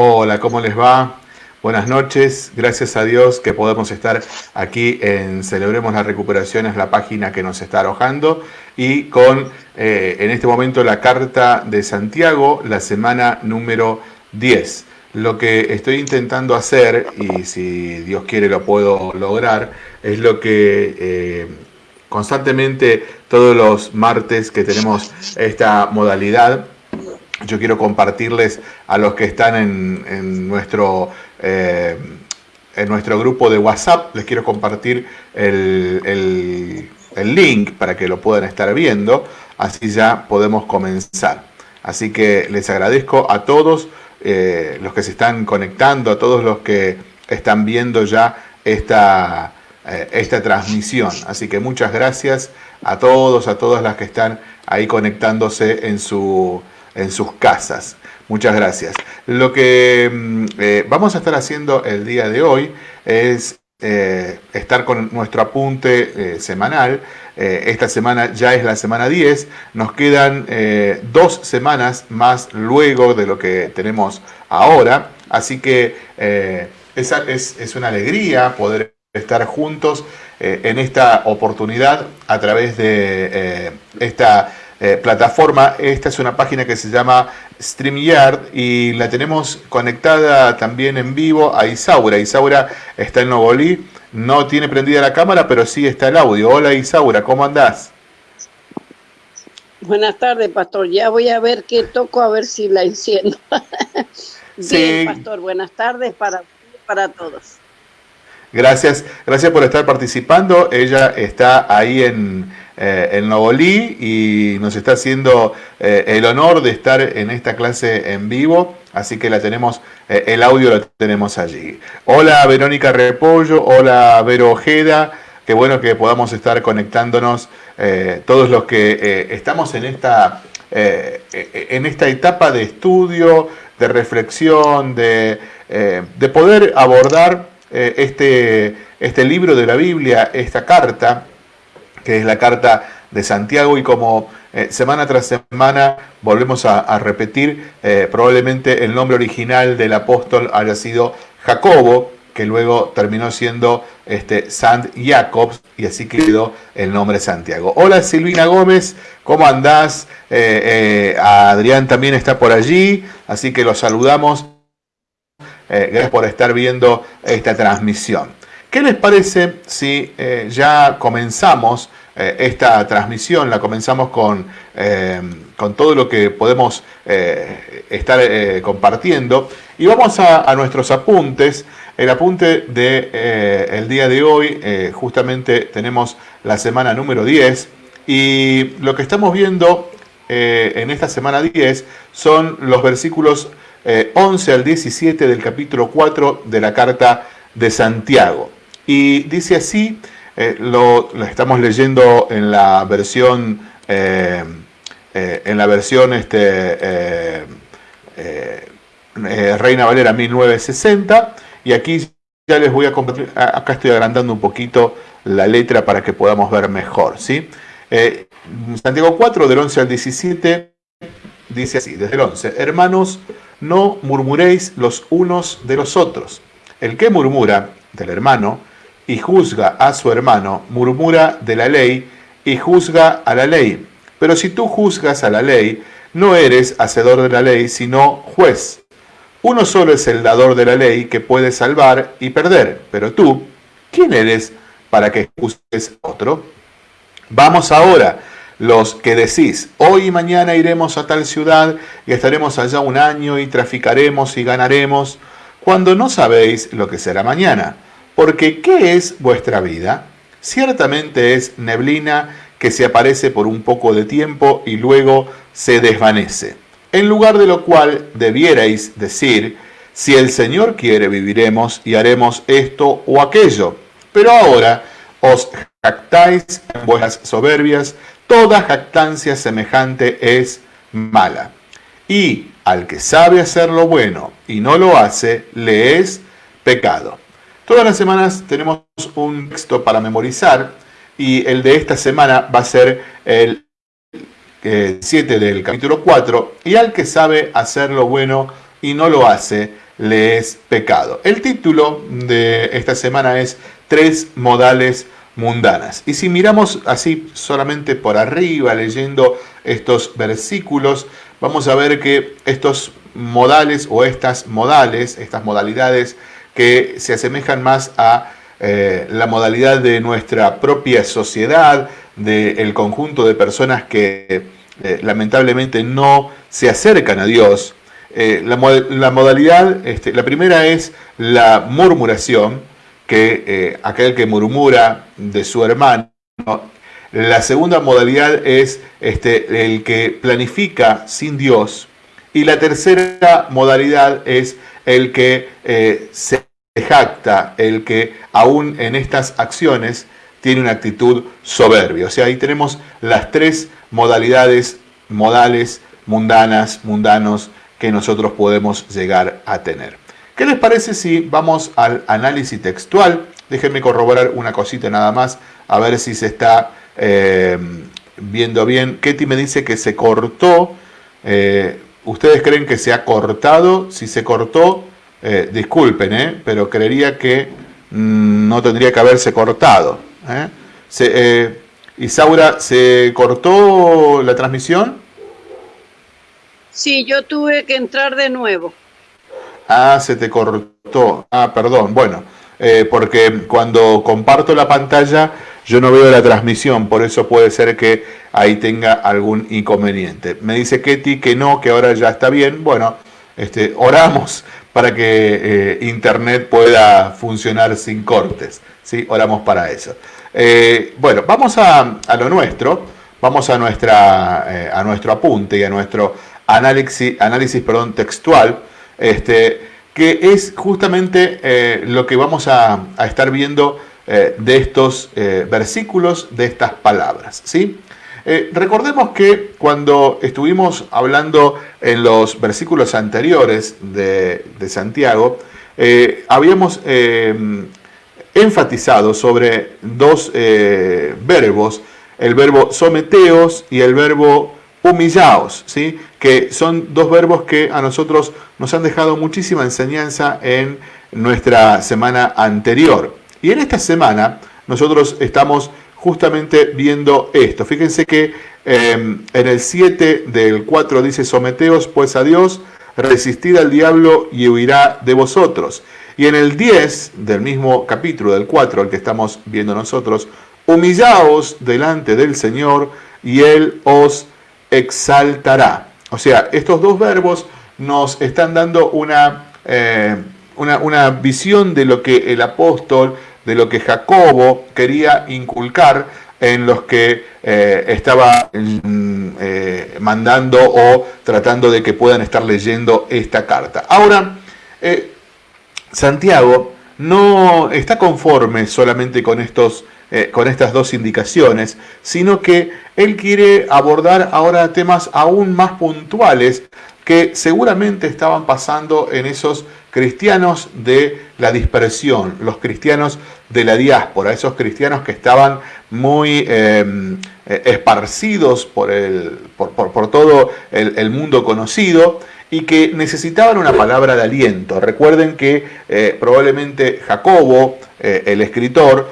Hola, ¿cómo les va? Buenas noches, gracias a Dios que podemos estar aquí en Celebremos las Recuperaciones, la página que nos está arrojando, y con eh, en este momento la Carta de Santiago, la semana número 10. Lo que estoy intentando hacer, y si Dios quiere lo puedo lograr, es lo que eh, constantemente todos los martes que tenemos esta modalidad, yo quiero compartirles a los que están en, nuestro, eh, en nuestro grupo de WhatsApp, les quiero compartir el, link para que lo puedan estar viendo, así ya podemos comenzar. Así que les agradezco a todos eh, los que se están conectando, a todos los que están viendo ya esta, eh, esta transmisión. Así que muchas gracias a todos, a todas las que están ahí conectándose en su en sus casas. Muchas gracias. Lo que mm, eh, vamos a estar haciendo el día de hoy es eh, estar con nuestro apunte eh, semanal. esta semana ya es la semana 10. Nos quedan dos semanas más luego de lo que tenemos ahora. Así que es, es una alegría poder estar juntos en esta oportunidad a través de esta eh, plataforma. Esta es una página que se llama StreamYard y la tenemos conectada también en vivo a Isaura. Isaura está en Novolí, no tiene prendida la cámara, pero sí está el audio. Hola Isaura, ¿cómo andás? Buenas tardes, pastor. Ya voy a ver qué toco, a ver si la enciendo. Bien, pastor, buenas tardes para, para todos. Gracias, gracias por estar participando. Ella está ahí en, eh, en Novolí y nos está haciendo eh, el honor de estar en esta clase en vivo, así que la tenemos, eh, el audio lo tenemos allí. Hola Verónica Repollo, hola Vero Ojeda, qué bueno que podamos estar conectándonos todos los que estamos en esta, en esta etapa de estudio, de reflexión, de, de poder abordar este, este libro de la Biblia, esta carta, que es la carta de Santiago y como eh, semana tras semana volvemos a, repetir, eh, probablemente el nombre original del apóstol haya sido Jacobo, que luego terminó siendo este, Sant Jacobs y así quedó el nombre Santiago. Hola Silvina Gómez, ¿cómo andás? Eh, Adrián también está por allí, así que los saludamos. gracias por estar viendo esta transmisión. ¿Qué les parece si ya comenzamos eh, esta transmisión la comenzamos con, eh, con, todo lo que podemos eh, estar compartiendo y vamos a, nuestros apuntes. El apunte del de, día de hoy, justamente tenemos la semana número 10 y lo que estamos viendo en esta semana 10 son los versículos 11 al 17 del capítulo 4 de la carta de Santiago. Y dice así, eh, lo, estamos leyendo en la versión, eh, eh, en la versión este, Reina Valera 1960 y aquí ya les voy a compartir, acá estoy agrandando un poquito la letra para que podamos ver mejor. ¿sí? Santiago 4 del 11 al 17 dice así, desde el 11, hermanos, no murmuréis los unos de los otros. El que murmura del hermano y juzga a su hermano, murmura de la ley y juzga a la ley. Pero si tú juzgas a la ley, no eres hacedor de la ley, sino juez. Uno solo es el dador de la ley que puede salvar y perder. Pero tú, ¿quién eres para que juzgues a otro? Vamos ahora, los que decís, hoy y mañana iremos a tal ciudad y estaremos allá un año y traficaremos y ganaremos, cuando no sabéis lo que será mañana porque ¿qué es vuestra vida? Ciertamente es neblina que se aparece por un poco de tiempo y luego se desvanece. En lugar de lo cual debierais decir, si el Señor quiere viviremos y haremos esto o aquello. Pero ahora os jactáis en vuestras soberbias, toda jactancia semejante es mala. Y al que sabe hacer lo bueno y no lo hace, le es pecado. Todas las semanas tenemos un texto para memorizar y el de esta semana va a ser el 7 del capítulo 4. Y al que sabe hacer lo bueno y no lo hace, le es pecado. El título de esta semana es Tres modales mundanas. Y si miramos así solamente por arriba, leyendo estos versículos, vamos a ver que estos modales o estas modales, estas modalidades que se asemejan más a eh, la modalidad de nuestra propia sociedad, del conjunto de personas que eh, lamentablemente no se acercan a Dios. Eh, la, modalidad, este, la primera es la murmuración, que aquel que murmura de su hermano. La segunda modalidad es este, el que planifica sin Dios. Y la tercera modalidad es el que se jacta, el que aún en estas acciones tiene una actitud soberbia. O sea, ahí tenemos las tres modalidades, modales, mundanas, mundanos, que nosotros podemos llegar a tener. ¿Qué les parece si vamos al análisis textual? Déjenme corroborar una cosita nada más, a ver si se está eh, viendo bien. Ketty me dice que se cortó. Eh, ¿Ustedes creen que se ha cortado? Si se cortó, eh, disculpen, eh, pero creería que mm, no tendría que haberse cortado. ¿eh? Se, Isaura, ¿se cortó la transmisión? Sí, yo tuve que entrar de nuevo. Ah, se te cortó. Ah, perdón. Bueno, porque cuando comparto la pantalla yo no veo la transmisión, por eso puede ser que ahí tenga algún inconveniente. Me dice Ketty que no, que ahora ya está bien. Bueno, este, oramos para que eh, Internet pueda funcionar sin cortes. ¿sí? Oramos para eso. Eh, bueno, vamos a, lo nuestro, vamos a, nuestra, eh, a nuestro apunte y a nuestro análisis, análisis perdón, textual, este, que es justamente lo que vamos a, a estar viendo de estos versículos, de estas palabras. ¿sí? Eh, recordemos que cuando estuvimos hablando en los versículos anteriores de, Santiago, eh, habíamos eh, enfatizado sobre dos verbos, el verbo someteos y el verbo humillaos, ¿sí? que son dos verbos que a nosotros nos han dejado muchísima enseñanza en nuestra semana anterior. Y en esta semana nosotros estamos justamente viendo esto. Fíjense que em, en el 7 del 4 dice, someteos pues a Dios, resistid al diablo y huirá de vosotros. Y en el 10 del mismo capítulo, del 4, el que estamos viendo nosotros, humillaos delante del Señor y Él os exaltará. O sea, estos dos verbos nos están dando una, eh, una, una visión de lo que el apóstol de lo que Jacobo quería inculcar en los que eh, estaba mm, eh, mandando o tratando de que puedan estar leyendo esta carta. Ahora, eh, Santiago no está conforme solamente con, estos, con estas dos indicaciones, sino que él quiere abordar ahora temas aún más puntuales que seguramente estaban pasando en esos cristianos de la dispersión, los cristianos de la diáspora, esos cristianos que estaban muy em, eh, esparcidos por, el, por, todo el, mundo conocido y que necesitaban una palabra de aliento. Recuerden que eh, probablemente Jacobo, eh, el escritor,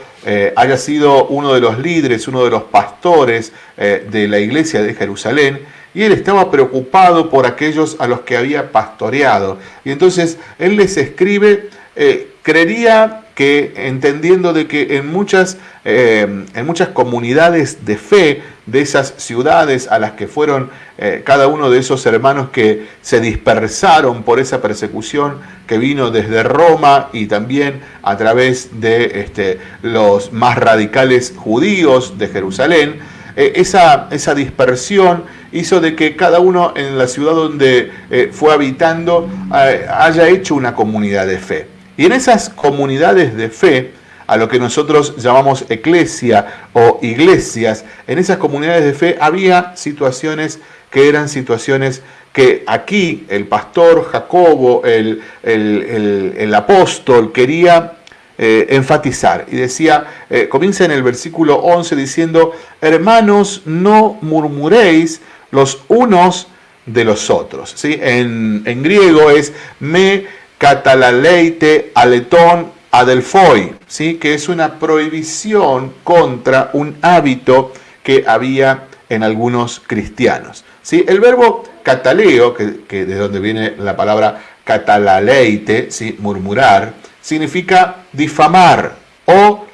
haya sido uno de los líderes, uno de los pastores de la iglesia de Jerusalén, y él estaba preocupado por aquellos a los que había pastoreado. Y entonces él les escribe, creería que entendiendo de que en muchas, eh, en muchas comunidades de fe de esas ciudades a las que fueron eh, cada uno de esos hermanos que se dispersaron por esa persecución que vino desde Roma y también a través de este, los más radicales judíos de Jerusalén, eh, esa, esa, dispersión hizo de que cada uno en la ciudad donde fue habitando haya hecho una comunidad de fe. Y en esas comunidades de fe, a lo que nosotros llamamos eclesia o iglesias, en esas comunidades de fe había situaciones que eran situaciones que aquí el pastor Jacobo, el, apóstol, quería eh, enfatizar. Y decía, eh, comienza en el versículo 11 diciendo, hermanos, no murmuréis los unos de los otros. ¿Sí? En, en griego es me catalaleite aletón adelfoi, ¿sí? que es una prohibición contra un hábito que había en algunos cristianos. ¿sí? El verbo cataleo, que, de donde viene la palabra catalaleite, ¿sí? murmurar, significa difamar o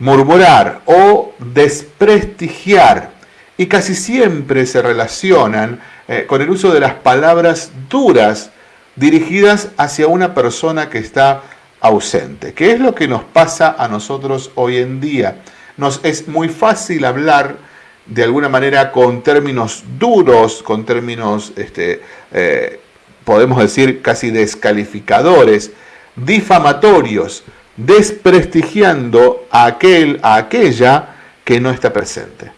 murmurar o desprestigiar. Y casi siempre se relacionan eh, con el uso de las palabras duras dirigidas hacia una persona que está ausente. ¿Qué es lo que nos pasa a nosotros hoy en día? Nos es muy fácil hablar de alguna manera con términos duros, con términos, este, eh, podemos decir, casi descalificadores, difamatorios, desprestigiando a aquel, a aquella que no está presente.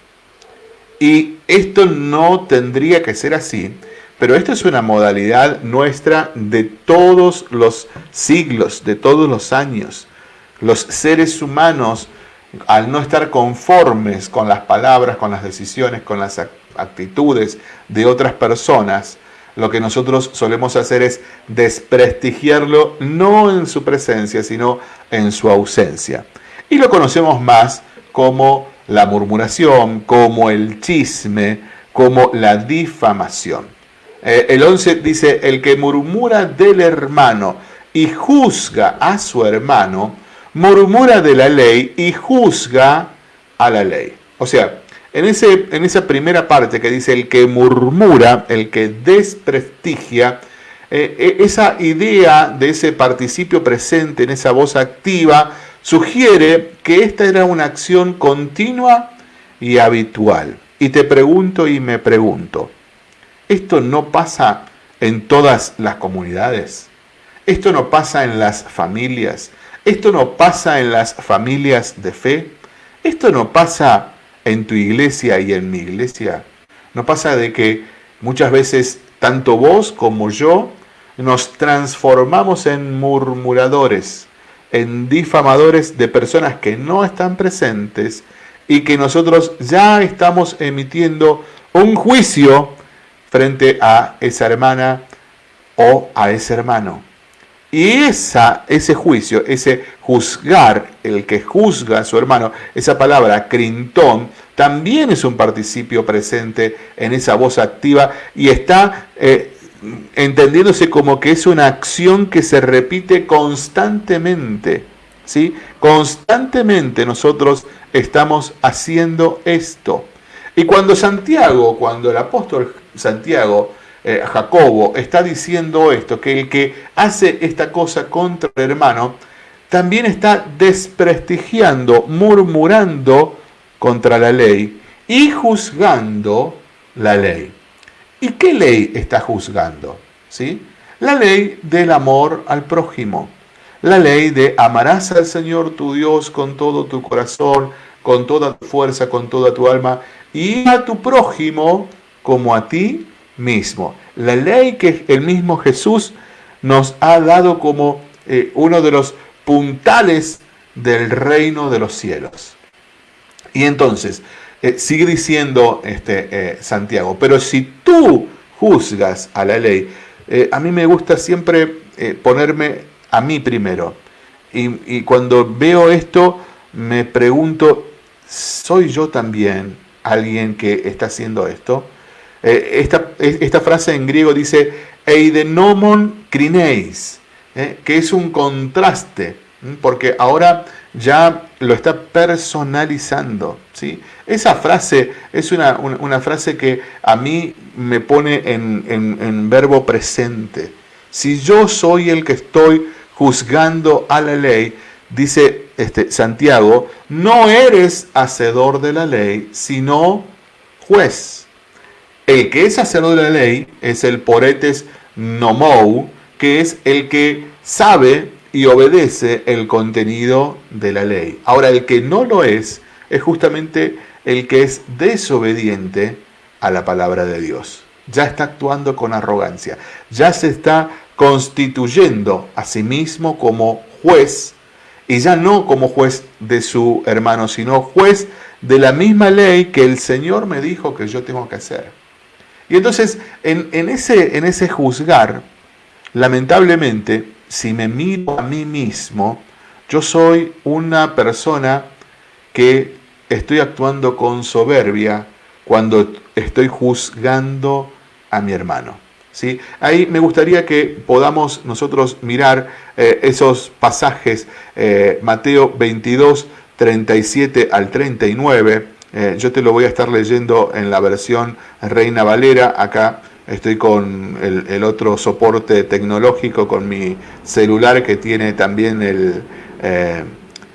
Y esto no tendría que ser así, pero esto es una modalidad nuestra de todos los siglos, de todos los años. Los seres humanos, al no estar conformes con las palabras, con las decisiones, con las actitudes de otras personas, lo que nosotros solemos hacer es desprestigiarlo no en su presencia, sino en su ausencia. Y lo conocemos más como la murmuración, como el chisme, como la difamación. Eh, el 11 dice, el que murmura del hermano y juzga a su hermano, murmura de la ley y juzga a la ley. O sea, en, ese, en esa primera parte que dice el que murmura, el que desprestigia, eh, eh, esa idea de ese participio presente en esa voz activa sugiere que esta era una acción continua y habitual. Y te pregunto y me pregunto, ¿esto no pasa en todas las comunidades? ¿Esto no pasa en las familias? ¿Esto no pasa en las familias de fe? ¿Esto no pasa en tu iglesia y en mi iglesia? ¿No pasa de que muchas veces tanto vos como yo nos transformamos en murmuradores, en difamadores de personas que no están presentes y que nosotros ya estamos emitiendo un juicio frente a esa hermana o a ese hermano? Y esa, ese juicio, ese juzgar, el que juzga a su hermano, esa palabra crintón, también es un participio presente en esa voz activa y está eh, entendiéndose como que es una acción que se repite constantemente. ¿sí? Constantemente nosotros estamos haciendo esto. Y cuando Santiago, cuando el apóstol Santiago eh, Jacobo está diciendo esto, que el que hace esta cosa contra el hermano, también está desprestigiando, murmurando contra la ley y juzgando la ley. ¿Y qué ley está juzgando? ¿Sí? La ley del amor al prójimo. La ley de amarás al Señor tu Dios con todo tu corazón, con toda tu fuerza, con toda tu alma, y a tu prójimo como a ti mismo. La ley que el mismo Jesús nos ha dado como eh, uno de los puntales del reino de los cielos. Y entonces, eh, sigue diciendo este, eh, Santiago, pero si tú juzgas a la ley, a mí me gusta siempre ponerme a mí primero. Y, y cuando veo esto, me pregunto, ¿soy yo también alguien que está haciendo esto? Eh, esta, esta, frase en griego dice eidenomon eh, que es un contraste, porque ahora ya lo está personalizando. ¿sí? Esa frase es una, frase que a mí me pone en, en verbo presente. Si yo soy el que estoy juzgando a la ley, dice este, Santiago, no eres hacedor de la ley, sino juez. El que es sacerdote de la ley es el poretes nomou, que es el que sabe y obedece el contenido de la ley. Ahora, el que no lo es, es justamente el que es desobediente a la palabra de Dios. Ya está actuando con arrogancia, ya se está constituyendo a sí mismo como juez, y ya no como juez de su hermano, sino juez de la misma ley que el Señor me dijo que yo tengo que hacer. Y entonces, en, ese, en ese juzgar, lamentablemente, si me miro a mí mismo, yo soy una persona que estoy actuando con soberbia cuando estoy juzgando a mi hermano. ¿sí? Ahí me gustaría que podamos nosotros mirar eh, esos pasajes, eh, Mateo 22, 37 al 39. Eh, yo te lo voy a estar leyendo en la versión Reina Valera. Acá estoy con el, otro soporte tecnológico, con mi celular que tiene también el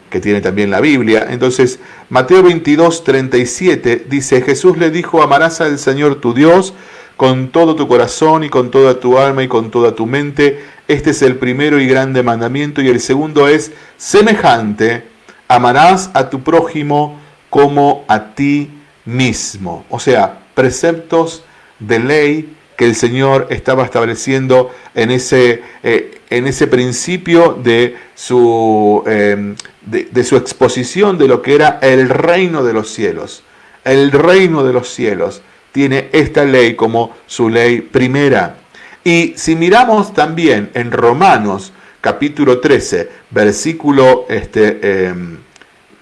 que tiene también la Biblia. Entonces, Mateo 22, 37 dice, Jesús le dijo, amarás al Señor tu Dios con todo tu corazón y con toda tu alma y con toda tu mente. Este es el primero y grande mandamiento. Y el segundo es semejante, amarás a tu prójimo como a ti mismo. O sea, preceptos de ley que el Señor estaba estableciendo en ese, eh, en ese principio de su, em, de, su exposición de lo que era el reino de los cielos. El reino de los cielos tiene esta ley como su ley primera. Y si miramos también en Romanos capítulo 13, versículo este,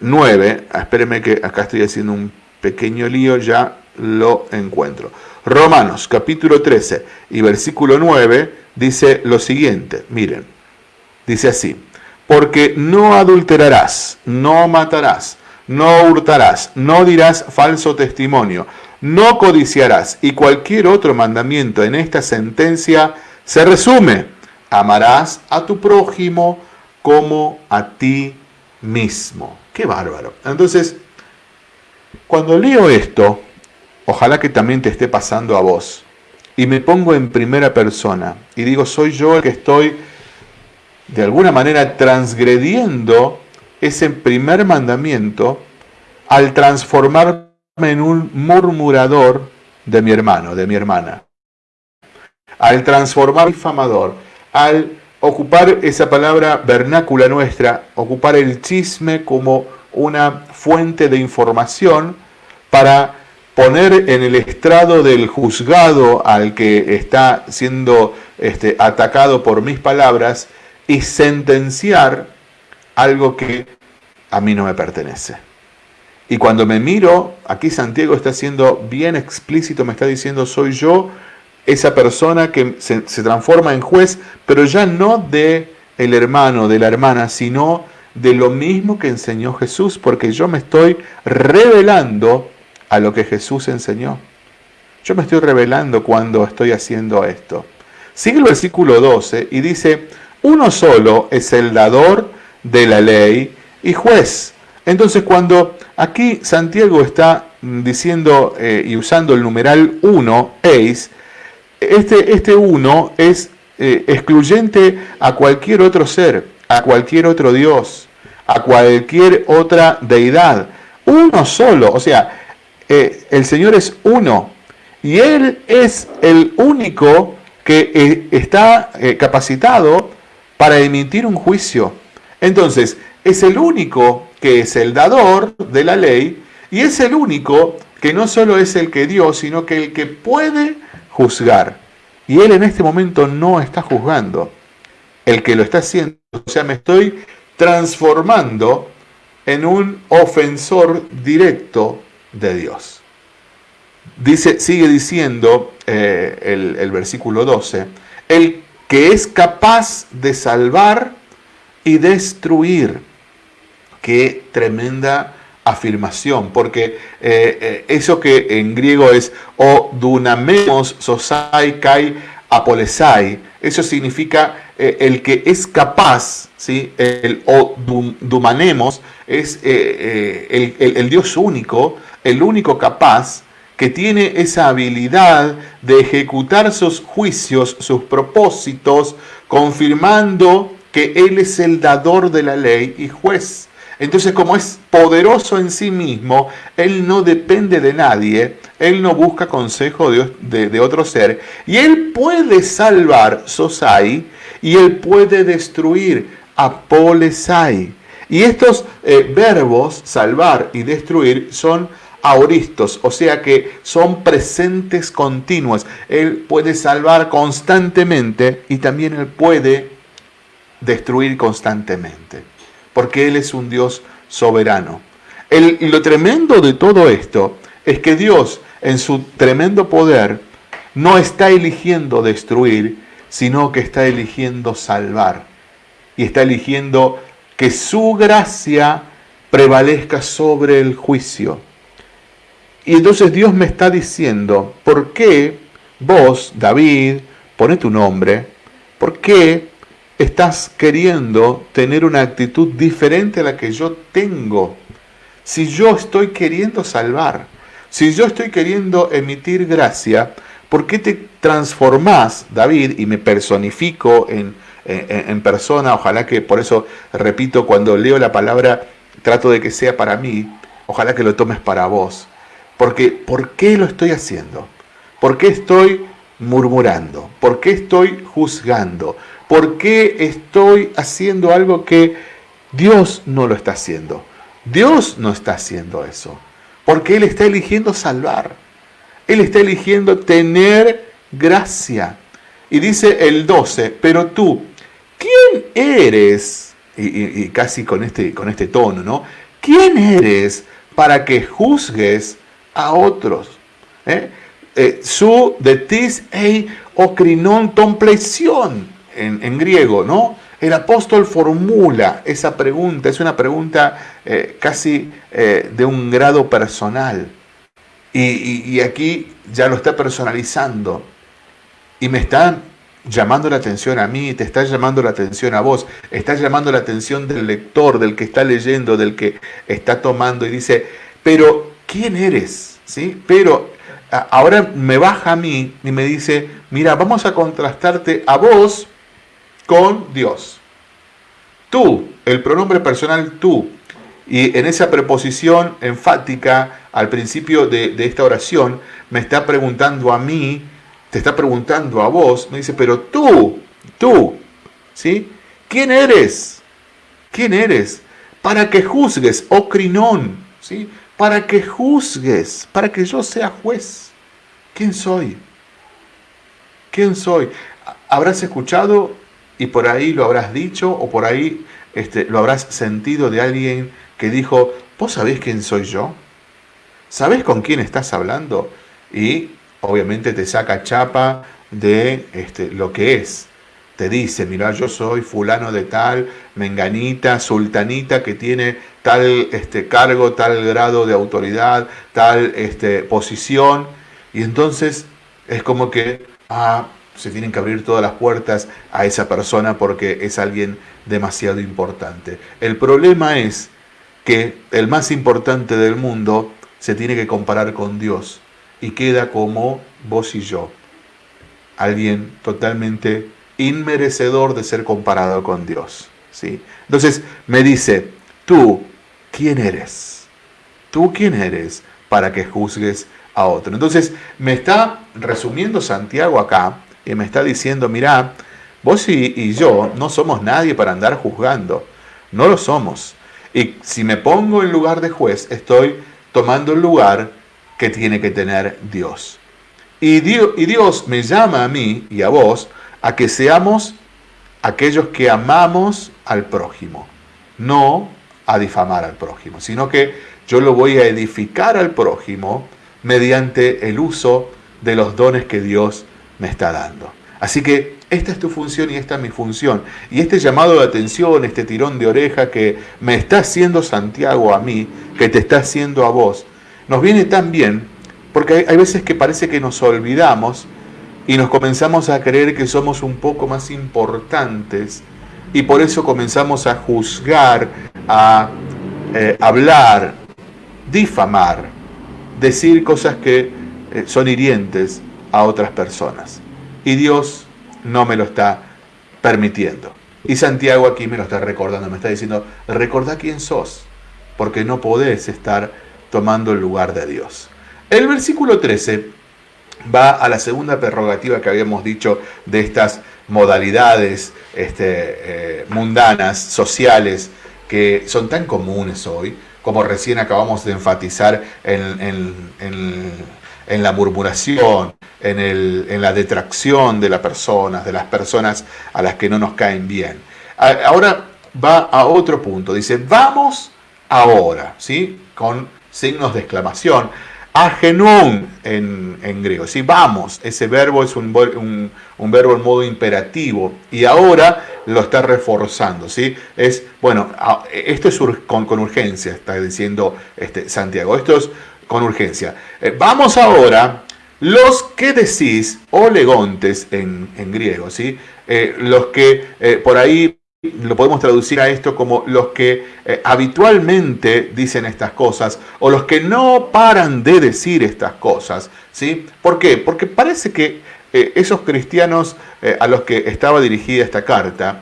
9, em, ah, espérenme que acá estoy haciendo un pequeño lío, ya lo encuentro. Romanos capítulo 13 y versículo 9 dice lo siguiente, miren, dice así, porque no adulterarás, no matarás, no hurtarás, no dirás falso testimonio, no codiciarás y cualquier otro mandamiento en esta sentencia se resume, amarás a tu prójimo como a ti mismo. Qué bárbaro. Entonces, cuando leo esto, Ojalá que también te esté pasando a vos. Y me pongo en primera persona y digo, soy yo el que estoy de alguna manera transgrediendo ese primer mandamiento al transformarme en un murmurador de mi hermano, de mi hermana. Al transformarme en difamador, al ocupar esa palabra vernácula nuestra, ocupar el chisme como una fuente de información para poner en el estrado del juzgado al que está siendo este, atacado por mis palabras y sentenciar algo que a mí no me pertenece. Y cuando me miro, aquí Santiago está siendo bien explícito, me está diciendo, soy yo esa persona que se, transforma en juez, pero ya no de el hermano, de la hermana, sino de lo mismo que enseñó Jesús, porque yo me estoy revelando a lo que Jesús enseñó. Yo me estoy revelando cuando estoy haciendo esto. Sigue el versículo 12 y dice, uno solo es el dador de la ley y juez. Entonces cuando aquí Santiago está diciendo eh, y usando el numeral 1, eis, este, este uno es eh, excluyente a cualquier otro ser, a cualquier otro Dios, a cualquier otra deidad. Uno solo, o sea, eh, el Señor es uno y Él es el único que eh, está capacitado para emitir un juicio. Entonces, es el único que es el dador de la ley y es el único que no solo es el que dio, sino que el que puede juzgar. Y Él en este momento no está juzgando. El que lo está haciendo, o sea, me estoy transformando en un ofensor directo de Dios. Dice, sigue diciendo eh, el, el versículo 12, el que es capaz de salvar y destruir. Qué tremenda afirmación, porque eh, eh, eso que en griego es o dunamemos sosai kai apolesai, eso significa el que es capaz, ¿sí? el o dumanemos es el Dios único, el único capaz que tiene esa habilidad de ejecutar sus juicios, sus propósitos, confirmando que Él es el dador de la ley y juez. Entonces, como es poderoso en sí mismo, Él no depende de nadie, Él no busca consejo de, otro ser, y Él puede salvar Sosai, y Él puede destruir Apolesai. Y estos eh, verbos, salvar y destruir, son auristos, o sea que son presentes continuos. Él puede salvar constantemente y también Él puede destruir constantemente, porque Él es un Dios soberano. y lo tremendo de todo esto es que Dios, en su tremendo poder, no está eligiendo destruir, sino que está eligiendo salvar. Y está eligiendo que su gracia prevalezca sobre el juicio. Y entonces Dios me está diciendo, ¿por qué vos, David, pone tu nombre, por qué estás queriendo tener una actitud diferente a la que yo tengo? Si yo estoy queriendo salvar, si yo estoy queriendo emitir gracia, ¿por qué te transformás, David, y me personifico en, en, persona? Ojalá que, por eso repito, cuando leo la palabra, trato de que sea para mí, ojalá que lo tomes para vos. Porque, ¿por qué lo estoy haciendo? ¿Por qué estoy murmurando? ¿Por qué estoy juzgando? ¿Por qué estoy haciendo algo que Dios no lo está haciendo? Dios no está haciendo eso. Porque Él está eligiendo salvar. Él está eligiendo tener gracia. Y dice el 12, pero tú, ¿quién eres? Y, casi con este, con este tono, ¿no? ¿Quién eres para que juzgues a otros. ¿eh? Eh, su de tis ei ocrinon tompleición en, griego, ¿no? El apóstol formula esa pregunta, es una pregunta eh, casi de un grado personal. Y, aquí ya lo está personalizando. Y me está llamando la atención a mí, te está llamando la atención a vos, está llamando la atención del lector, del que está leyendo, del que está tomando y dice, pero ¿quién eres? ¿Sí? Pero ahora me baja a mí y me dice, mira, vamos a contrastarte a vos con Dios. Tú, el pronombre personal tú. Y en esa preposición enfática al principio de, esta oración, me está preguntando a mí, te está preguntando a vos, me dice, pero tú, tú, ¿sí? ¿Quién eres? ¿Quién eres? Para que juzgues, oh crinón, ¿sí? para que juzgues, para que yo sea juez. ¿Quién soy? ¿Quién soy? Habrás escuchado y por ahí lo habrás dicho o por ahí este, lo habrás sentido de alguien que dijo, ¿vos sabés quién soy yo? ¿Sabés con quién estás hablando? Y obviamente te saca chapa de este, lo que es te dice, mira, yo soy fulano de tal, menganita, sultanita, que tiene tal este, cargo, tal grado de autoridad, tal este, posición, y entonces es como que ah, se tienen que abrir todas las puertas a esa persona porque es alguien demasiado importante. El problema es que el más importante del mundo se tiene que comparar con Dios y queda como vos y yo, alguien totalmente inmerecedor de ser comparado con Dios. ¿sí? Entonces me dice, tú, ¿quién eres? ¿Tú quién eres para que juzgues a otro? Entonces me está resumiendo Santiago acá y me está diciendo, mira, vos y, y yo no somos nadie para andar juzgando, no lo somos. Y si me pongo en lugar de juez, estoy tomando el lugar que tiene que tener Dios. Y Dios, y Dios me llama a mí y a vos a que seamos aquellos que amamos al prójimo, no a difamar al prójimo, sino que yo lo voy a edificar al prójimo mediante el uso de los dones que Dios me está dando. Así que esta es tu función y esta es mi función. Y este llamado de atención, este tirón de oreja que me está haciendo Santiago a mí, que te está haciendo a vos, nos viene tan bien porque hay, veces que parece que nos olvidamos y nos comenzamos a creer que somos un poco más importantes y por eso comenzamos a juzgar, a eh, hablar, difamar, decir cosas que eh, son hirientes a otras personas. Y Dios no me lo está permitiendo. Y Santiago aquí me lo está recordando, me está diciendo, recordá quién sos, porque no podés estar tomando el lugar de Dios. El versículo 13 va a la segunda prerrogativa que habíamos dicho de estas modalidades este, eh, mundanas, sociales, que son tan comunes hoy, como recién acabamos de enfatizar en, la murmuración, en, la detracción de las personas, de las personas a las que no nos caen bien. ahora va a otro punto, dice, vamos ahora, ¿sí? Con signos de exclamación. Agenón en, en griego, ¿sí? Vamos, ese verbo es un, verbo en modo imperativo y ahora lo está reforzando, ¿sí? Es, bueno, esto es con, con urgencia, está diciendo este, Santiago, esto es con urgencia. Eh, vamos ahora, los que decís, olegontes en, en griego, ¿sí? Eh, los que eh, por ahí lo podemos traducir a esto como los que eh, habitualmente dicen estas cosas o los que no paran de decir estas cosas. ¿sí? ¿Por qué? Porque parece que esos cristianos a los que estaba dirigida esta carta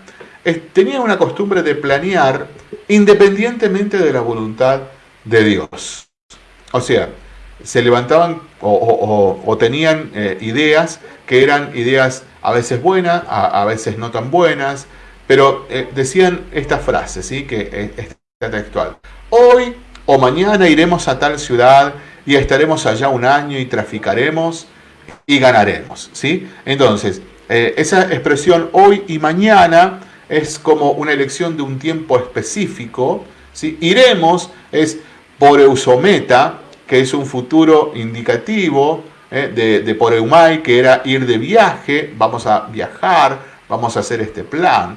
tenían una costumbre de planear independientemente de la voluntad de Dios. O sea, se levantaban o, tenían ideas que eran ideas a veces buenas, a veces no tan buenas, pero eh, decían esta frase, ¿sí? que es, textual. Hoy o mañana iremos a tal ciudad y estaremos allá un año y traficaremos y ganaremos. ¿sí? Entonces, eh, esa expresión hoy y mañana es como una elección de un tiempo específico. ¿sí? Iremos es por eusometa, que es un futuro indicativo ¿eh? de, de por eumai, que era ir de viaje, vamos a viajar, vamos a hacer este plan.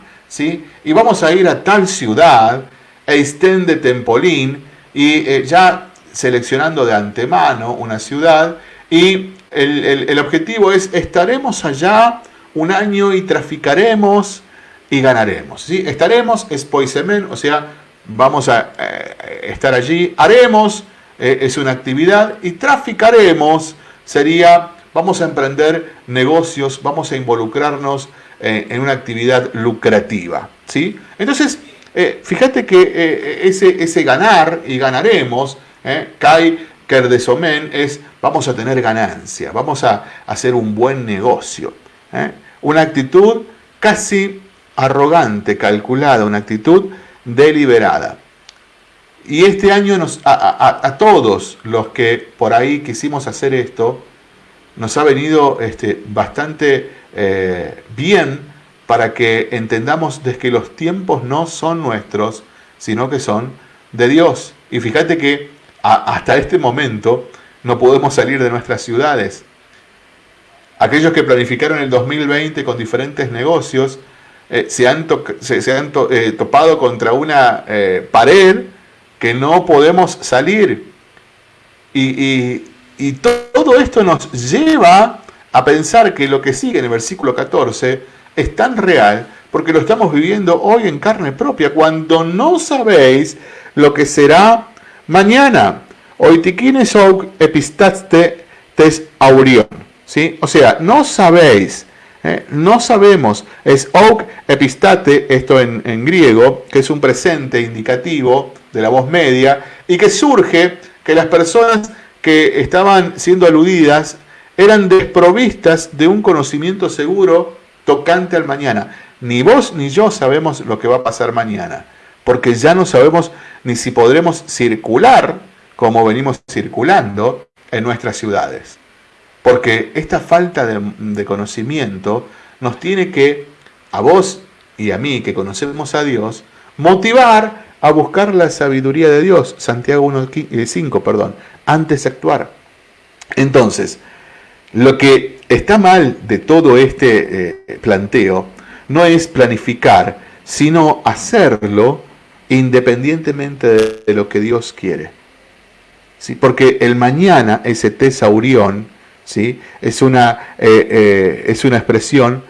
Y vamos a ir a tal ciudad, Eistén de Tempolín, y eh, ya seleccionando de antemano una ciudad, y el, objetivo es, estaremos allá un año y traficaremos y ganaremos. ¿sí? Estaremos, es poisemen, o sea, vamos a eh, estar allí, haremos, eh, es una actividad, y traficaremos sería, vamos a emprender negocios, vamos a involucrarnos eh, en una actividad lucrativa. ¿sí? Entonces, eh, fíjate que ese, ese, ganar y ganaremos, Kai Kerdesomen, es vamos a tener ganancia, vamos a hacer un buen negocio. Una actitud casi arrogante, calculada, una actitud deliberada. Y este año nos, a, todos los que por ahí quisimos hacer esto, nos ha venido este, bastante eh, bien para que entendamos de que los tiempos no son nuestros, sino que son de Dios. Y fíjate que hasta este momento no podemos salir de nuestras ciudades. Aquellos que planificaron el 2020 con diferentes negocios eh, se han, se, han eh, topado contra una pared que no podemos salir. Y, y todo esto nos lleva a pensar que lo que sigue en el versículo 14 es tan real porque lo estamos viviendo hoy en carne propia, cuando no sabéis lo que será mañana. Ou epistaste tes aurion. ¿Sí? O sea, no sabéis, ¿eh? no sabemos, es ouk epistate, esto en griego, que es un presente indicativo de la voz media, y que surge que las personas que estaban siendo aludidas eran desprovistas de un conocimiento seguro tocante al mañana. Ni vos ni yo sabemos lo que va a pasar mañana, porque ya no sabemos ni si podremos circular como venimos circulando en nuestras ciudades. Porque esta falta de, conocimiento nos tiene que, a vos y a mí que conocemos a Dios, motivar a buscar la sabiduría de Dios, Santiago 1.5, perdón, antes de actuar. Entonces, lo que está mal de todo este eh, planteo no es planificar, sino hacerlo independientemente de, lo que Dios quiere. ¿Sí? Porque el mañana, ese tesaurión, ¿sí? es, una, eh, eh, es una expresión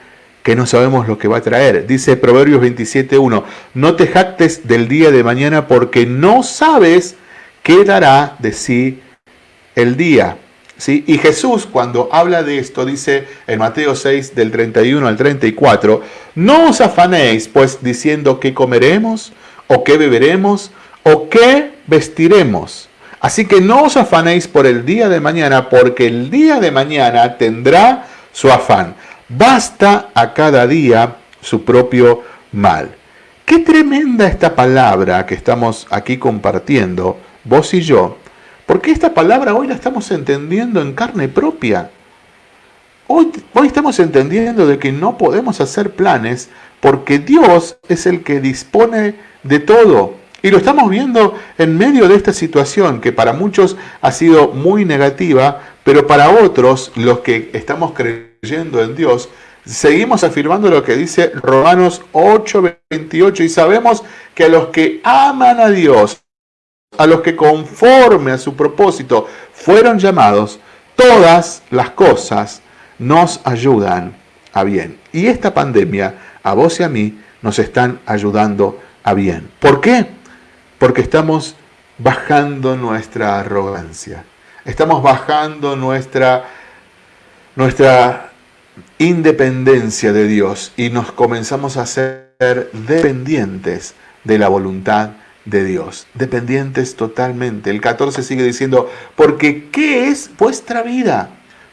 que no sabemos lo que va a traer. Dice Proverbios 27.1, no te jactes del día de mañana porque no sabes qué dará de sí el día. Y Jesús cuando habla de esto dice en Mateo 6 del 31 al 34, no os afanéis pues diciendo qué comeremos o qué beberemos o qué vestiremos. Así que no os afanéis por el día de mañana porque el día de mañana tendrá su afán. Basta a cada día su propio mal. Qué tremenda esta palabra que estamos aquí compartiendo, vos y yo, porque esta palabra hoy la estamos entendiendo en carne propia. Hoy, hoy estamos entendiendo de que no podemos hacer planes porque Dios es el que dispone de todo. Y lo estamos viendo en medio de esta situación que para muchos ha sido muy negativa, pero para otros, los que estamos creyendo en Dios, seguimos afirmando lo que dice Romanos 8:28 y sabemos que a los que aman a Dios, a los que conforme a su propósito fueron llamados, todas las cosas nos ayudan a bien. Y esta pandemia, a vos y a mí, nos están ayudando a bien. ¿Por qué? Porque estamos bajando nuestra arrogancia. Estamos bajando nuestra, nuestra independencia de Dios y nos comenzamos a ser dependientes de la voluntad de Dios, dependientes totalmente. El 14 sigue diciendo, porque ¿qué es vuestra vida?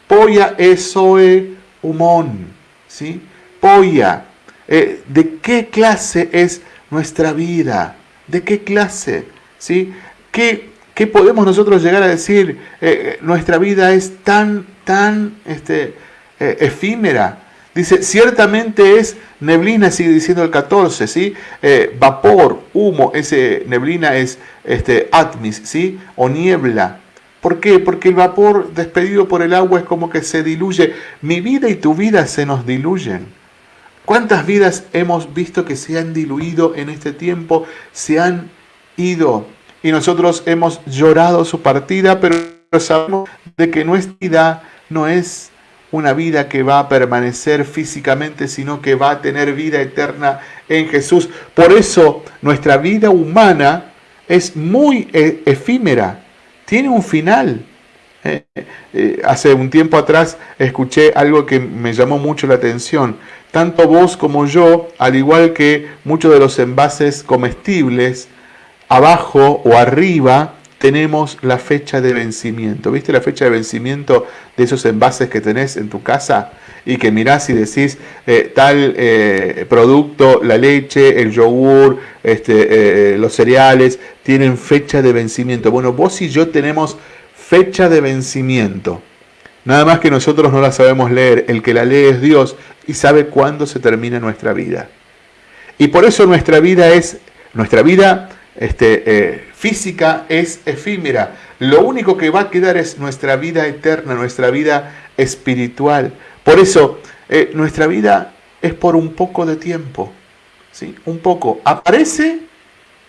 Polla esoe humón, ¿sí? Polla, eh, ¿de qué clase es nuestra vida? ¿De qué clase? ¿Sí? ¿Qué, qué podemos nosotros llegar a decir? Eh, nuestra vida es tan, tan este, eh, efímera. Dice, ciertamente es neblina, sigue diciendo el 14, ¿sí? Eh, vapor, humo, ese neblina es este, atmis, ¿sí? O niebla. ¿Por qué? Porque el vapor despedido por el agua es como que se diluye. Mi vida y tu vida se nos diluyen. ¿Cuántas vidas hemos visto que se han diluido en este tiempo? Se han ido. Y nosotros hemos llorado su partida, pero sabemos de que nuestra vida no es una vida que va a permanecer físicamente, sino que va a tener vida eterna en Jesús. Por eso nuestra vida humana es muy e, efímera, tiene un final. Eh, eh, hace un tiempo atrás escuché algo que me llamó mucho la atención. Tanto vos como yo, al igual que muchos de los envases comestibles, abajo o arriba tenemos la fecha de vencimiento. ¿Viste la fecha de vencimiento de esos envases que tenés en tu casa? Y que mirás y decís, eh, tal eh, producto, la leche, el yogur, este, eh, los cereales, tienen fecha de vencimiento. Bueno, vos y yo tenemos fecha de vencimiento. Nada más que nosotros no la sabemos leer. El que la lee es Dios y sabe cuándo se termina nuestra vida. Y por eso nuestra vida es, nuestra vida este, eh, física es efímera. Lo único que va a quedar es nuestra vida eterna, nuestra vida espiritual. Por eso, eh, nuestra vida es por un poco de tiempo. ¿sí? Un poco. Aparece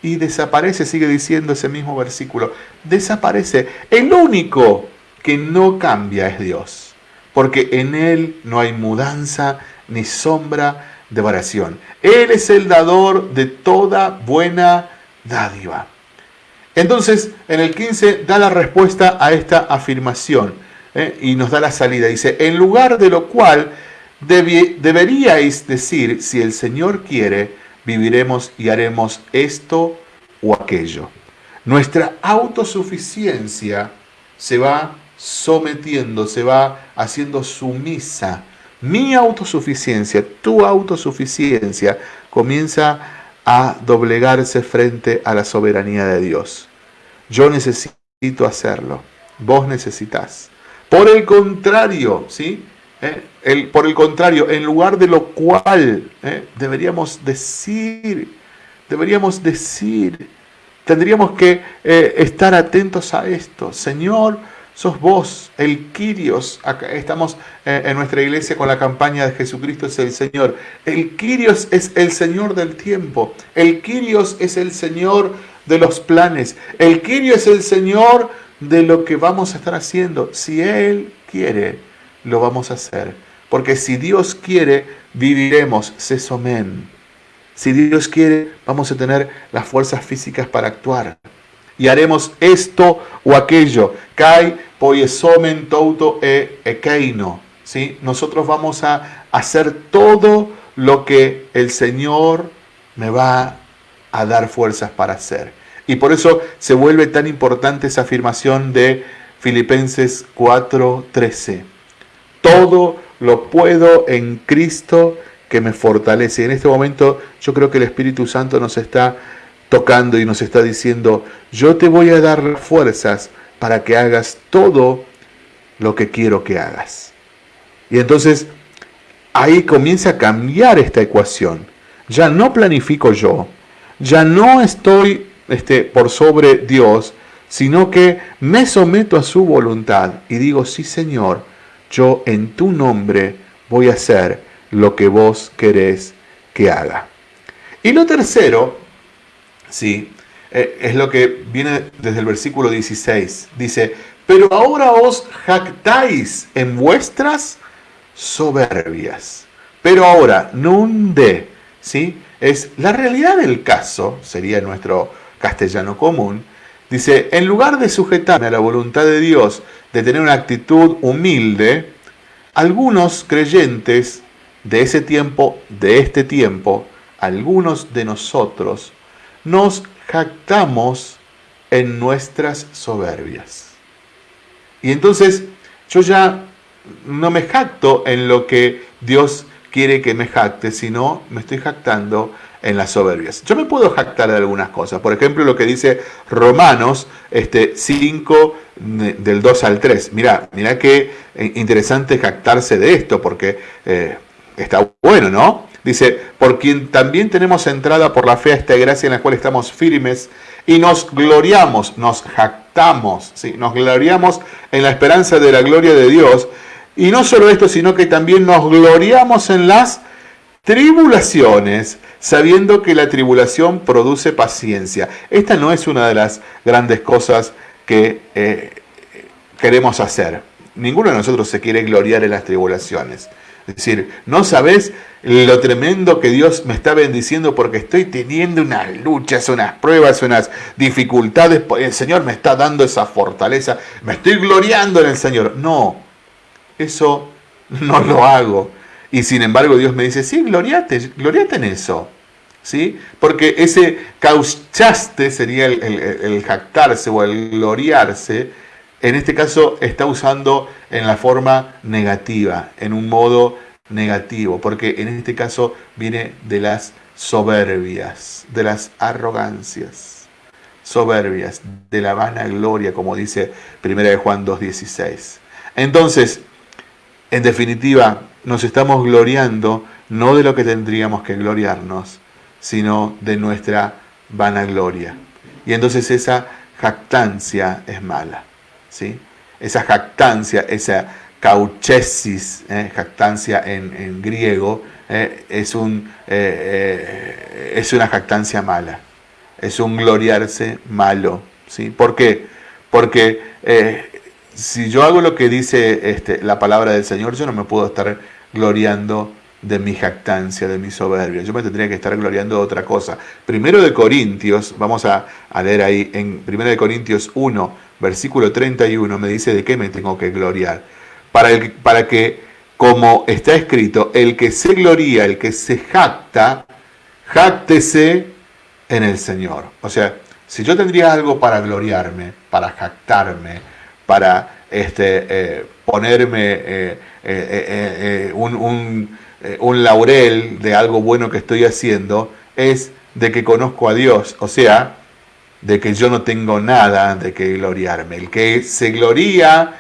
y desaparece, sigue diciendo ese mismo versículo. Desaparece. El único que no cambia es Dios. Porque en Él no hay mudanza ni sombra de variación. Él es el dador de toda buena dádiva. Entonces, en el 15 da la respuesta a esta afirmación ¿eh? y nos da la salida. Dice, en lugar de lo cual deberíais decir, si el Señor quiere, viviremos y haremos esto o aquello. Nuestra autosuficiencia se va sometiendo, se va haciendo sumisa. Mi autosuficiencia, tu autosuficiencia comienza a doblegarse frente a la soberanía de Dios. Yo necesito hacerlo, vos necesitas. Por el contrario, ¿sí? Eh, el, por el contrario, en lugar de lo cual eh, deberíamos decir, deberíamos decir, tendríamos que eh, estar atentos a esto. Señor, sos vos, el Quirios. Acá estamos eh, en nuestra iglesia con la campaña de Jesucristo es el Señor. El Quirios es el Señor del tiempo. El Quirios es el Señor de los planes. El Quirios es el Señor de lo que vamos a estar haciendo. Si Él quiere, lo vamos a hacer. Porque si Dios quiere, viviremos. Sesomen. Si Dios quiere, vamos a tener las fuerzas físicas para actuar y haremos esto o aquello. Kai poiesomen touto e ekeino. ¿Sí? Nosotros vamos a hacer todo lo que el Señor me va a dar fuerzas para hacer. Y por eso se vuelve tan importante esa afirmación de Filipenses 4:13. Todo lo puedo en Cristo que me fortalece. Y en este momento yo creo que el Espíritu Santo nos está tocando y nos está diciendo, yo te voy a dar fuerzas para que hagas todo lo que quiero que hagas. Y entonces ahí comienza a cambiar esta ecuación. ya no planifico yo, ya no estoy este, por sobre Dios, sino que me someto a su voluntad y digo, sí Señor, yo en tu nombre voy a hacer lo que vos querés que haga. Y lo tercero, sí, eh, es lo que viene desde el versículo 16. Dice, pero ahora os jactáis en vuestras soberbias. Pero ahora, de, ¿sí? Es la realidad del caso, sería nuestro castellano común, dice, en lugar de sujetarme a la voluntad de Dios, de tener una actitud humilde, algunos creyentes de ese tiempo, de este tiempo, algunos de nosotros, nos jactamos en nuestras soberbias. Y entonces yo ya no me jacto en lo que Dios quiere que me jacte, sino me estoy jactando en las soberbias. Yo me puedo jactar de algunas cosas. Por ejemplo, lo que dice Romanos este, 5 del 2 al 3. Mira, mira qué interesante jactarse de esto, porque eh, está bueno, ¿no? Dice, por quien también tenemos entrada por la fe a esta gracia en la cual estamos firmes y nos gloriamos, nos jactamos, ¿sí? nos gloriamos en la esperanza de la gloria de Dios. Y no solo esto, sino que también nos gloriamos en las tribulaciones, sabiendo que la tribulación produce paciencia. Esta no es una de las grandes cosas que eh, queremos hacer. Ninguno de nosotros se quiere gloriar en las tribulaciones. Es decir, no sabes lo tremendo que Dios me está bendiciendo porque estoy teniendo unas luchas, unas pruebas, unas dificultades. El Señor me está dando esa fortaleza. Me estoy gloriando en el Señor. No, eso no lo hago. Y sin embargo Dios me dice, sí, gloriate, gloriate en eso. ¿Sí? Porque ese cauchaste sería el, el jactarse o el gloriarse en este caso está usando en la forma negativa, en un modo negativo, porque en este caso viene de las soberbias, de las arrogancias, soberbias, de la vanagloria, como dice 1 de Juan 2.16. Entonces, en definitiva, nos estamos gloriando no de lo que tendríamos que gloriarnos, sino de nuestra vanagloria. Y entonces esa jactancia es mala. Esa jactancia, esa cauchesis, ¿eh? jactancia en, griego, ¿eh? es, un, eh, es una jactancia mala, es un gloriarse malo. ¿sí? ¿Por qué? Porque si yo hago lo que dice este, la palabra del Señor, yo no me puedo estar gloriando de mi jactancia, de mi soberbia. Yo me tendría que estar gloriando de otra cosa. Primero de Corintios, vamos a, a leer ahí en Primero de Corintios 1, versículo 31, me dice de qué me tengo que gloriar. Para, el, para que, como está escrito, el que se gloría, el que se jacta, jáctese en el Señor. O sea, si yo tendría algo para gloriarme, para jactarme, para este, eh, ponerme eh, eh, un, un, un laurel de algo bueno que estoy haciendo, es de que conozco a Dios. O sea, de que yo no tengo nada de que gloriarme. El que se gloría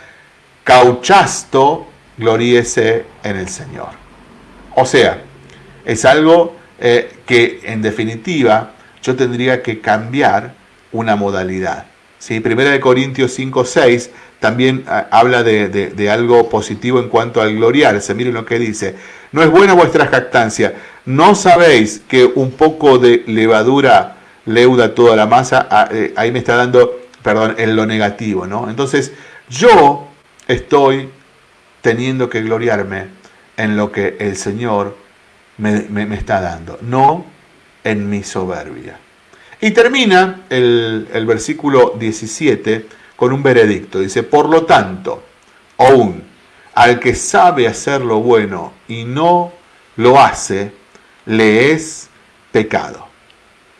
cauchasto, gloríese en el Señor. O sea, es algo eh, que en definitiva yo tendría que cambiar una modalidad. ¿sí? Primera de Corintios 5, 6 también ah, habla de, de, algo positivo en cuanto al gloriarse. Miren lo que dice. No es buena vuestra jactancia. ¿No sabéis que un poco de levadura leuda toda la masa, eh, ahí me está dando, perdón, en lo negativo, ¿no? Entonces, yo estoy teniendo que gloriarme en lo que el Señor me, está dando, no en mi soberbia. Y termina el, el versículo 17 con un veredicto. Dice, por lo tanto, aún al que sabe hacer lo bueno y no lo hace, le es pecado.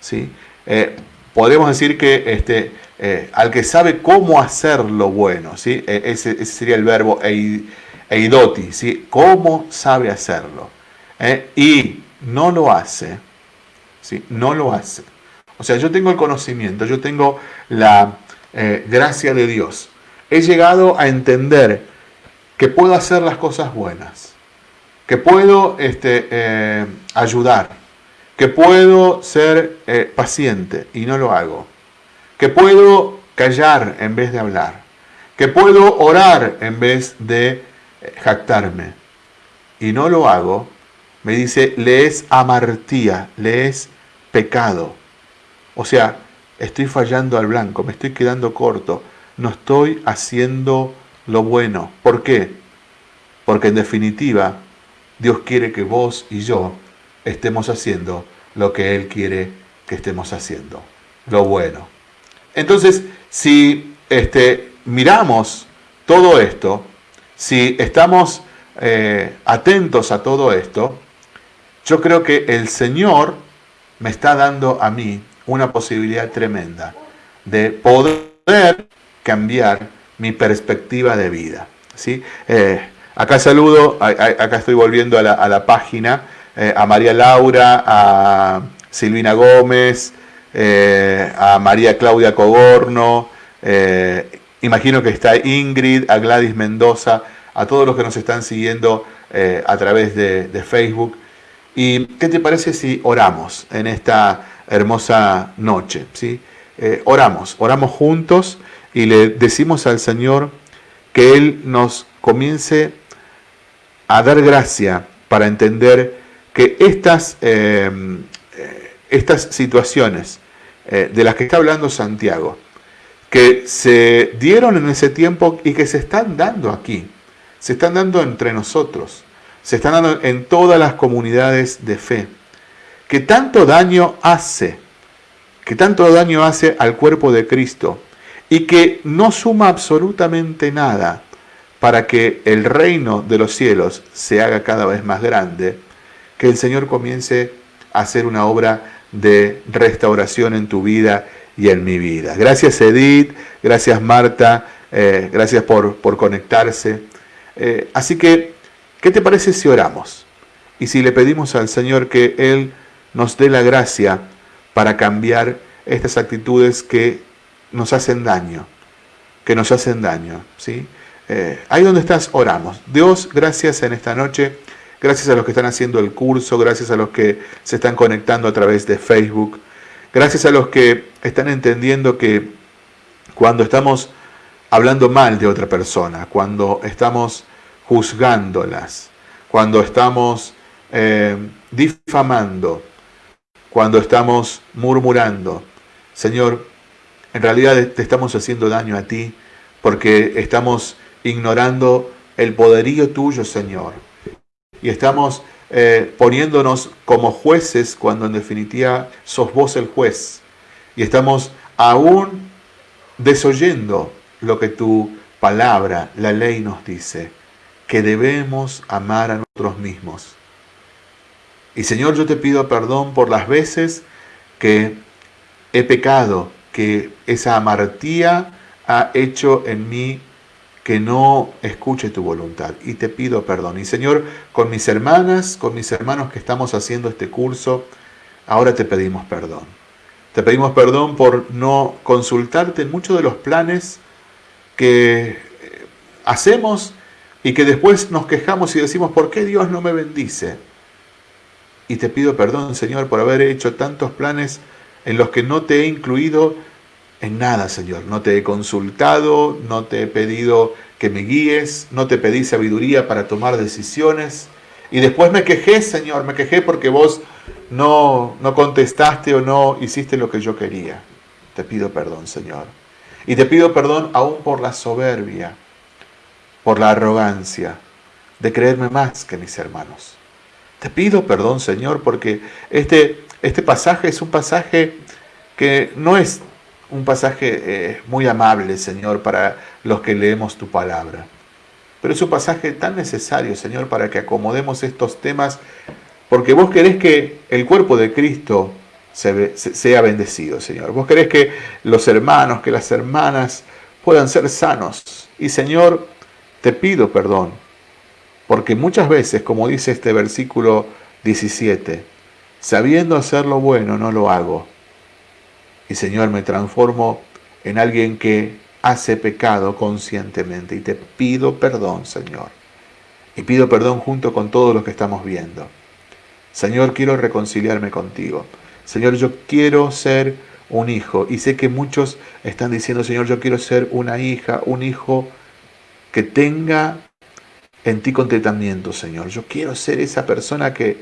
¿Sí? Eh, podemos decir que este, eh, al que sabe cómo hacer lo bueno, ¿sí? E, ese, sería el verbo eidoti, ¿sí? cómo sabe hacerlo. ¿eh? Y no lo hace, ¿sí? no lo hace. O sea, yo tengo el conocimiento, yo tengo la gracia de Dios. He llegado a entender que puedo hacer las cosas buenas, que puedo este, ayudar, que puedo ser eh, paciente y no lo hago, que puedo callar en vez de hablar, que puedo orar en vez de eh, jactarme y no lo hago, me dice, le es amartía, le es pecado. O sea, estoy fallando al blanco, me estoy quedando corto, no estoy haciendo lo bueno. ¿Por qué? Porque en definitiva, Dios quiere que vos y yo estemos haciendo lo que Él quiere que estemos haciendo, lo bueno. Entonces, si este, miramos todo esto, si estamos eh, atentos a todo esto, yo creo que el Señor me está dando a mí una posibilidad tremenda de poder cambiar mi perspectiva de vida. ¿sí? Eh, acá saludo, acá estoy volviendo a la, página, eh, a María Laura, a Silvina Gómez, eh, a María Claudia Cogorno, imagino que está Ingrid, a Gladys Mendoza, a todos los que nos están siguiendo a través de, de Facebook. ¿Y qué te parece si oramos en esta hermosa noche? ¿sí? oramos, oramos juntos y le decimos al Señor que Él nos comience a dar gracia para entender que estas, em, eh, estas situaciones eh, de las que está hablando Santiago, que se dieron en ese tiempo y que se están dando aquí, se están dando entre nosotros, se están dando en todas las comunidades de fe, que tanto daño hace, que tanto daño hace al cuerpo de Cristo, y que no suma absolutamente nada para que el reino de los cielos se haga cada vez más grande, que el Señor comience a hacer una obra de restauración en tu vida y en mi vida. Gracias Edith, gracias Marta, eh, gracias por, por conectarse. Eh, así que, ¿qué te parece si oramos? Y si le pedimos al Señor que Él nos dé la gracia para cambiar estas actitudes que nos hacen daño, que nos hacen daño. ¿sí? Eh, ahí donde estás, oramos. Dios, gracias en esta noche. Gracias a los que están haciendo el curso, gracias a los que se están conectando a través de Facebook. Gracias a los que están entendiendo que cuando estamos hablando mal de otra persona, cuando estamos juzgándolas, cuando estamos eh, difamando, cuando estamos murmurando, Señor, en realidad te estamos haciendo daño a ti porque estamos ignorando el poderío tuyo, Señor. Y estamos eh, poniéndonos como jueces cuando en definitiva sos vos el juez. Y estamos aún desoyendo lo que tu palabra, la ley nos dice, que debemos amar a nosotros mismos. Y Señor, yo te pido perdón por las veces que he pecado que esa amartía ha hecho en mí que no escuche tu voluntad. Y te pido perdón. Y Señor, con mis hermanas, con mis hermanos que estamos haciendo este curso, ahora te pedimos perdón. Te pedimos perdón por no consultarte en muchos de los planes que eh, hacemos y que después nos quejamos y decimos, ¿por qué Dios no me bendice? Y te pido perdón, Señor, por haber hecho tantos planes en los que no te he incluido en nada, Señor. No te he consultado, no te he pedido que me guíes, no te pedí sabiduría para tomar decisiones. Y después me quejé, Señor, me quejé porque vos no, no contestaste o no hiciste lo que yo quería. Te pido perdón, Señor. Y te pido perdón aún por la soberbia, por la arrogancia de creerme más que mis hermanos. Te pido perdón, Señor, porque este este pasaje es un pasaje que no es un pasaje eh, muy amable, Señor, para los que leemos tu palabra. Pero es un pasaje tan necesario, Señor, para que acomodemos estos temas, porque vos querés que el cuerpo de Cristo sea bendecido, Señor. Vos querés que los hermanos, que las hermanas puedan ser sanos. Y, Señor, te pido perdón, porque muchas veces, como dice este versículo 17, Sabiendo hacer lo bueno, no lo hago. Y Señor, me transformo en alguien que hace pecado conscientemente. Y te pido perdón, Señor. Y pido perdón junto con todos los que estamos viendo. Señor, quiero reconciliarme contigo. Señor, yo quiero ser un hijo. Y sé que muchos están diciendo, Señor, yo quiero ser una hija, un hijo que tenga en ti contentamiento, Señor. Yo quiero ser esa persona que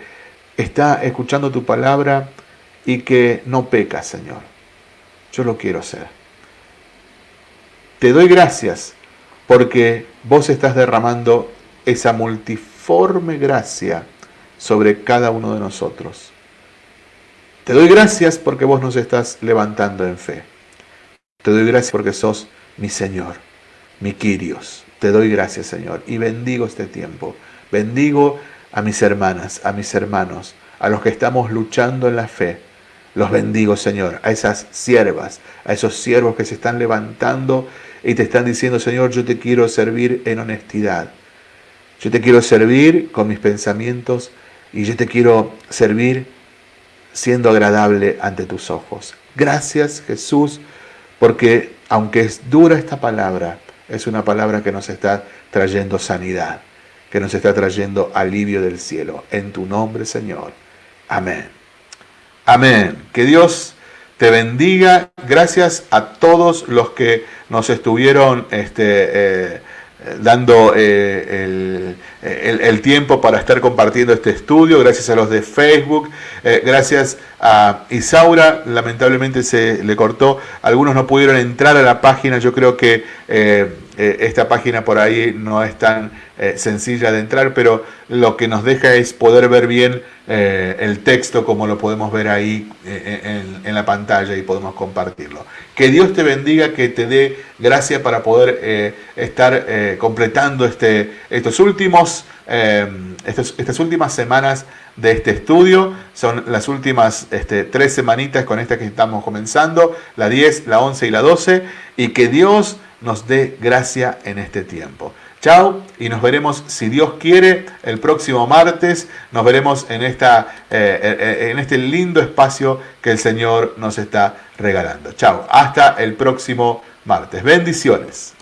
está escuchando tu palabra y que no peca, Señor. Yo lo quiero ser. Te doy gracias porque vos estás derramando esa multiforme gracia sobre cada uno de nosotros. Te doy gracias porque vos nos estás levantando en fe. Te doy gracias porque sos mi Señor, mi Quirios. Te doy gracias, Señor, y bendigo este tiempo. Bendigo a mis hermanas, a mis hermanos, a los que estamos luchando en la fe. Los bendigo, Señor, a esas siervas, a esos siervos que se están levantando y te están diciendo, Señor, yo te quiero servir en honestidad. Yo te quiero servir con mis pensamientos y yo te quiero servir siendo agradable ante tus ojos. Gracias, Jesús, porque aunque es dura esta palabra, es una palabra que nos está trayendo sanidad, que nos está trayendo alivio del cielo. En tu nombre, Señor. Amén. Amén. Que Dios te bendiga. Gracias a todos los que nos estuvieron este, eh, dando eh, el, tiempo para estar compartiendo este estudio, gracias a los de Facebook, eh, gracias a Isaura, lamentablemente se le cortó, algunos no pudieron entrar a la página, yo creo que esta página por ahí no es tan sencilla de entrar, pero lo que nos deja es poder ver bien eh, el texto como lo podemos ver ahí eh, en, la pantalla y podemos compartirlo. Que Dios te bendiga, que te dé gracia para poder eh, estar completando este, estos últimos, estas últimas semanas de este estudio. Son las últimas este, tres semanitas con esta que estamos comenzando, la 10, la 11 y la 12, y que Dios nos dé gracia en este tiempo. Chao y nos veremos, si Dios quiere, el próximo martes. Nos veremos en, esta, eh, eh, eh, en este lindo espacio que el Señor nos está regalando. Chao, hasta el próximo martes. Bendiciones.